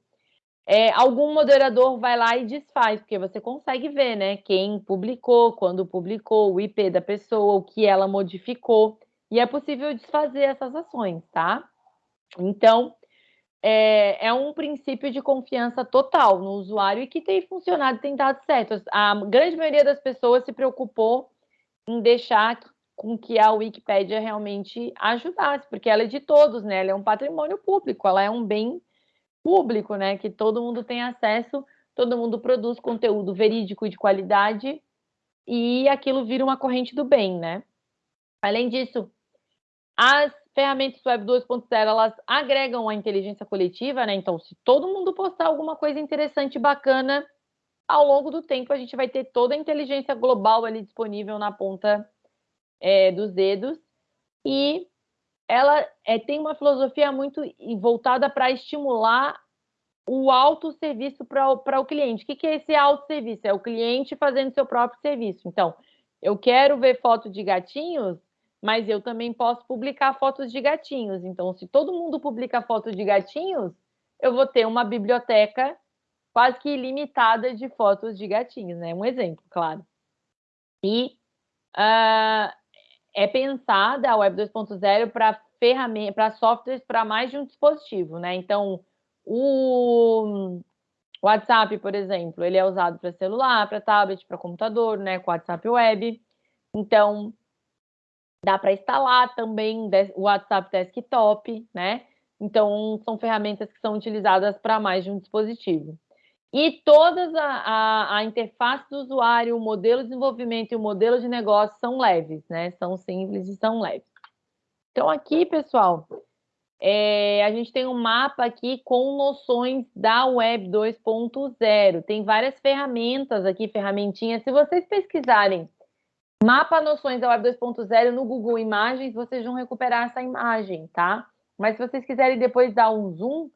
é, algum moderador vai lá e desfaz, porque você consegue ver, né? Quem publicou, quando publicou, o IP da pessoa, o que ela modificou, e é possível desfazer essas ações, tá? Então, é, é, um princípio de confiança total no usuário e que tem funcionado, tem dado certo. A grande maioria das pessoas se preocupou em deixar com que a Wikipédia realmente ajudasse, porque ela é de todos, né? Ela é um patrimônio público, ela é um bem público, né? Que todo mundo tem acesso, todo mundo produz conteúdo verídico e de qualidade e aquilo vira uma corrente do bem, né? Além disso, as ferramentas Web 2.0 elas agregam a inteligência coletiva, né? Então, se todo mundo postar alguma coisa interessante, bacana, ao longo do tempo a gente vai ter toda a inteligência global ali disponível na ponta é, dos dedos e ela é, tem uma filosofia muito voltada para estimular o autosserviço para o cliente. O que, que é esse autosserviço? É o cliente fazendo seu próprio serviço. Então, eu quero ver foto de gatinhos, mas eu também posso publicar fotos de gatinhos. Então, se todo mundo publica fotos de gatinhos, eu vou ter uma biblioteca quase que ilimitada de fotos de gatinhos, né? Um exemplo, claro. E uh, é pensada a Web 2.0 para ferramentas, para softwares para mais de um dispositivo, né? Então, o WhatsApp, por exemplo, ele é usado para celular, para tablet, para computador, né? Com WhatsApp Web. Então, dá para instalar também o WhatsApp Desktop, né? Então, são ferramentas que são utilizadas para mais de um dispositivo. E todas a, a, a, interface do usuário, o modelo de desenvolvimento e o modelo de negócio são leves, né? São simples e são leves. Então, aqui, pessoal, é, a gente tem um mapa aqui com noções da Web 2.0. Tem várias ferramentas aqui, ferramentinhas. Se vocês pesquisarem mapa noções da Web 2.0 no Google Imagens, vocês vão recuperar essa imagem, tá? Mas se vocês quiserem depois dar um zoom,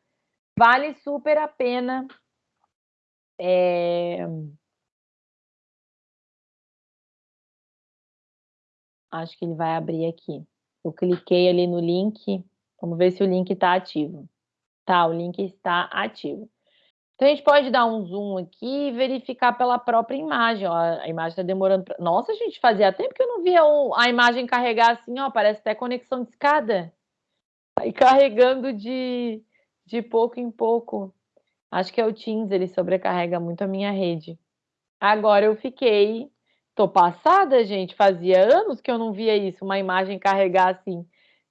vale super a pena é... Acho que ele vai abrir aqui. Eu cliquei ali no link. Vamos ver se o link está ativo. Tá, o link está ativo. Então, a gente pode dar um zoom aqui e verificar pela própria imagem. Ó, a imagem está demorando. Pra... Nossa, gente, fazia tempo que eu não via a imagem carregar assim, ó. Parece até conexão de escada. Aí carregando de, de pouco em pouco. Acho que é o Teams, ele sobrecarrega muito a minha rede. Agora eu fiquei. Tô passada, gente. Fazia anos que eu não via isso, uma imagem carregar assim,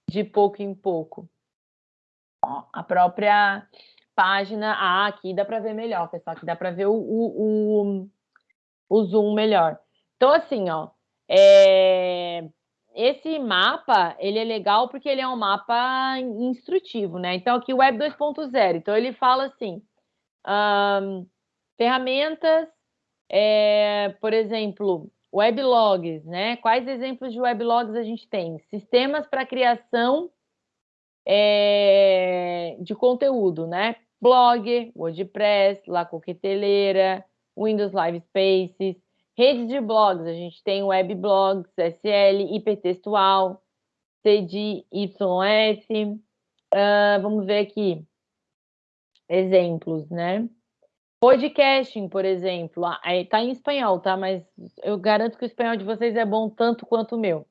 de pouco em pouco. Ó, a própria página. Ah, aqui dá para ver melhor, pessoal. Aqui dá para ver o, o, o, zoom melhor. Então, assim, ó. É... Esse mapa, ele é legal porque ele é um mapa instrutivo, né? Então, aqui Web 2.0. Então, ele fala assim um, ferramentas, é, por exemplo, weblogs, né? Quais exemplos de weblogs a gente tem? Sistemas para criação é, de conteúdo, né? Blog, WordPress, La Coqueteleira, Windows Live Spaces, redes de blogs, a gente tem webblogs, SL, hipertextual, CDYS, uh, vamos ver aqui, exemplos, né? Podcasting, por exemplo, está em espanhol, tá? Mas eu garanto que o espanhol de vocês é bom tanto quanto o meu.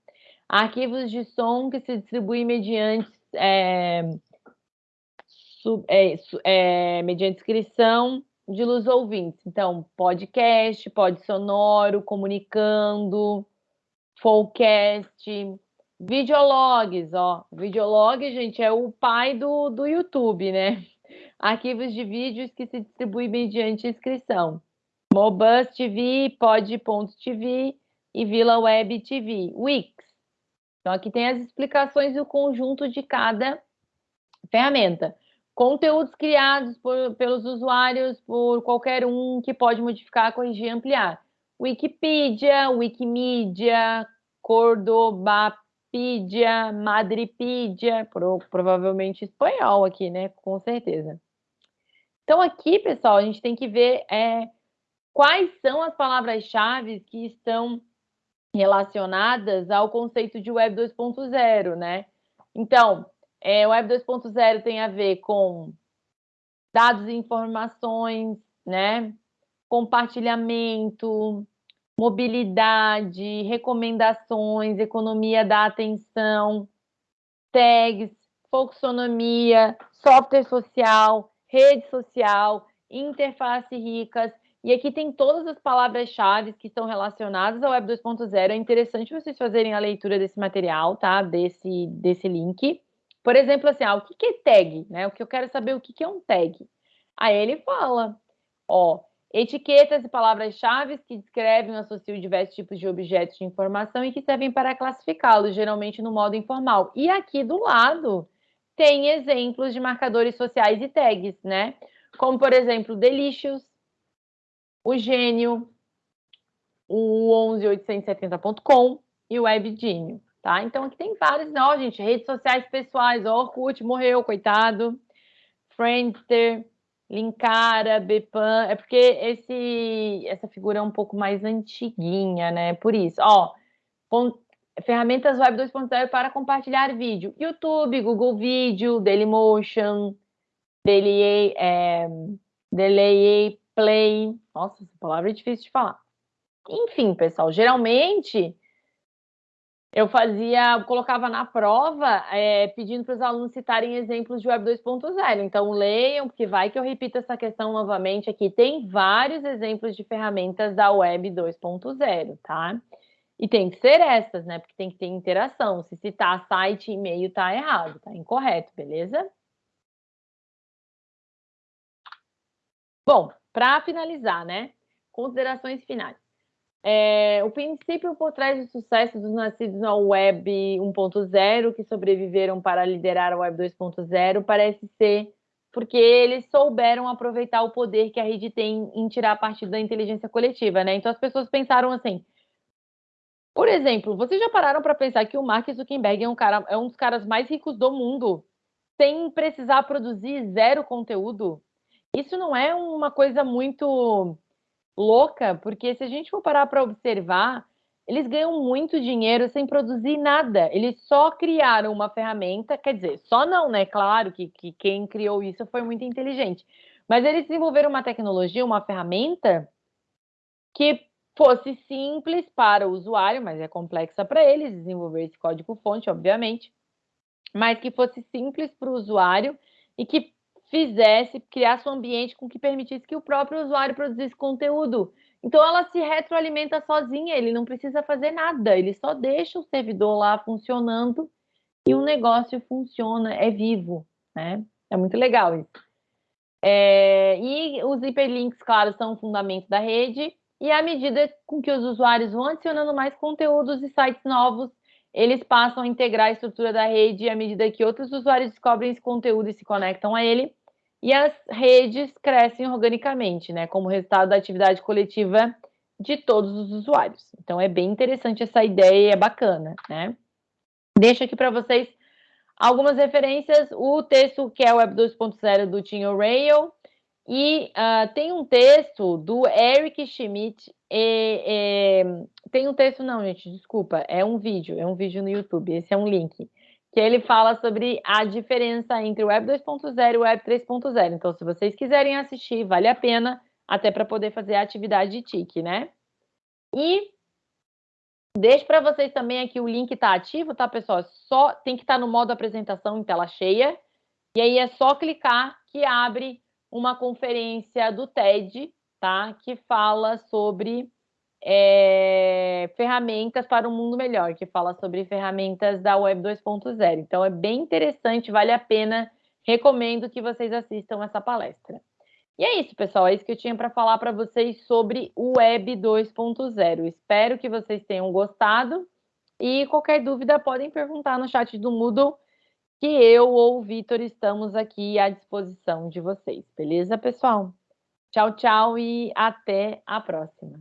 Arquivos de som que se distribuem mediante, é, sub, é, é, mediante inscrição de luz ouvintes. Então, podcast, pod sonoro, comunicando, podcast, videologs, ó. Videolog, gente, é o pai do, do YouTube, né? arquivos de vídeos que se distribuem mediante inscrição. Mobus TV, Pod.tv e Vila Web TV, Wix. Então, aqui tem as explicações do conjunto de cada ferramenta. Conteúdos criados por, pelos usuários, por qualquer um que pode modificar, corrigir e ampliar. Wikipedia, Wikimedia, Cordoba Wikipedia, Madripedia, pro, provavelmente espanhol aqui, né? Com certeza. Então, aqui, pessoal, a gente tem que ver é, quais são as palavras-chave que estão relacionadas ao conceito de Web 2.0, né? Então, é, Web 2.0 tem a ver com dados e informações, né? Compartilhamento, mobilidade, recomendações, economia da atenção, tags, folksonomia, software social, rede social, interface ricas, e aqui tem todas as palavras-chave que estão relacionadas ao Web 2.0. É interessante vocês fazerem a leitura desse material, tá? Desse, desse link. Por exemplo, assim, ah, o que é tag? Né? O que eu quero saber o que é um tag. Aí ele fala, ó, etiquetas e palavras-chave que descrevem ou associam diversos tipos de objetos de informação e que servem para classificá-los, geralmente no modo informal. E aqui do lado tem exemplos de marcadores sociais e tags, né? Como, por exemplo, delicious, o gênio, o 11870.com e o WebGênio, tá? Então, aqui tem vários, ó, gente, redes sociais pessoais, ó, Orkut morreu, coitado, Friendster, Linkara, Bepan, é porque esse, essa figura é um pouco mais antiguinha, né? Por isso, ó, ferramentas Web 2.0 para compartilhar vídeo, YouTube, Google Vídeo, Dailymotion, Daily, é, Daily Play, nossa, essa palavra é difícil de falar. Enfim, pessoal, geralmente eu fazia, colocava na prova, é, pedindo para os alunos citarem exemplos de Web 2.0. Então, leiam, porque vai que eu repito essa questão novamente aqui. Tem vários exemplos de ferramentas da Web 2.0, tá? E tem que ser essas, né? Porque tem que ter interação. Se citar site e e-mail, tá errado, tá incorreto, beleza? Bom, para finalizar, né? Considerações finais. É, o princípio por trás do sucesso dos nascidos na Web 1.0, que sobreviveram para liderar a Web 2.0, parece ser porque eles souberam aproveitar o poder que a rede tem em tirar partido da inteligência coletiva, né? Então as pessoas pensaram assim. Por exemplo, vocês já pararam para pensar que o Mark Zuckerberg é um, cara, é um dos caras mais ricos do mundo, sem precisar produzir zero conteúdo? Isso não é uma coisa muito louca, porque se a gente for parar para observar, eles ganham muito dinheiro sem produzir nada. Eles só criaram uma ferramenta, quer dizer, só não, né? Claro que, que quem criou isso foi muito inteligente. Mas eles desenvolveram uma tecnologia, uma ferramenta que fosse simples para o usuário, mas é complexa para eles desenvolver esse código-fonte, obviamente, mas que fosse simples para o usuário e que fizesse, criasse um ambiente com que permitisse que o próprio usuário produzisse conteúdo. Então ela se retroalimenta sozinha, ele não precisa fazer nada, ele só deixa o servidor lá funcionando e o negócio funciona, é vivo, né? É muito legal isso. É, e os hiperlinks, claro, são o fundamento da rede, e à medida com que os usuários vão adicionando mais conteúdos e sites novos, eles passam a integrar a estrutura da rede à medida que outros usuários descobrem esse conteúdo e se conectam a ele, e as redes crescem organicamente, né, como resultado da atividade coletiva de todos os usuários. Então é bem interessante essa ideia, é bacana, né? Deixo aqui para vocês algumas referências, o texto que é o Web 2.0 do Tim O'Reilly, e uh, tem um texto do Eric Schmidt, e, e, tem um texto não, gente, desculpa, é um vídeo, é um vídeo no YouTube, esse é um link, que ele fala sobre a diferença entre o Web 2.0 e o Web 3.0. Então, se vocês quiserem assistir, vale a pena, até para poder fazer a atividade de TIC, né? E deixo para vocês também aqui o link está ativo, tá, pessoal? Só tem que estar tá no modo apresentação em tela cheia. E aí é só clicar que abre uma conferência do TED, tá? Que fala sobre é, ferramentas para um mundo melhor, que fala sobre ferramentas da Web 2.0. Então, é bem interessante, vale a pena, recomendo que vocês assistam essa palestra. E é isso, pessoal, é isso que eu tinha para falar para vocês sobre o Web 2.0. Espero que vocês tenham gostado e qualquer dúvida podem perguntar no chat do Moodle, que eu ou o Vitor estamos aqui à disposição de vocês. Beleza, pessoal? Tchau, tchau e até a próxima.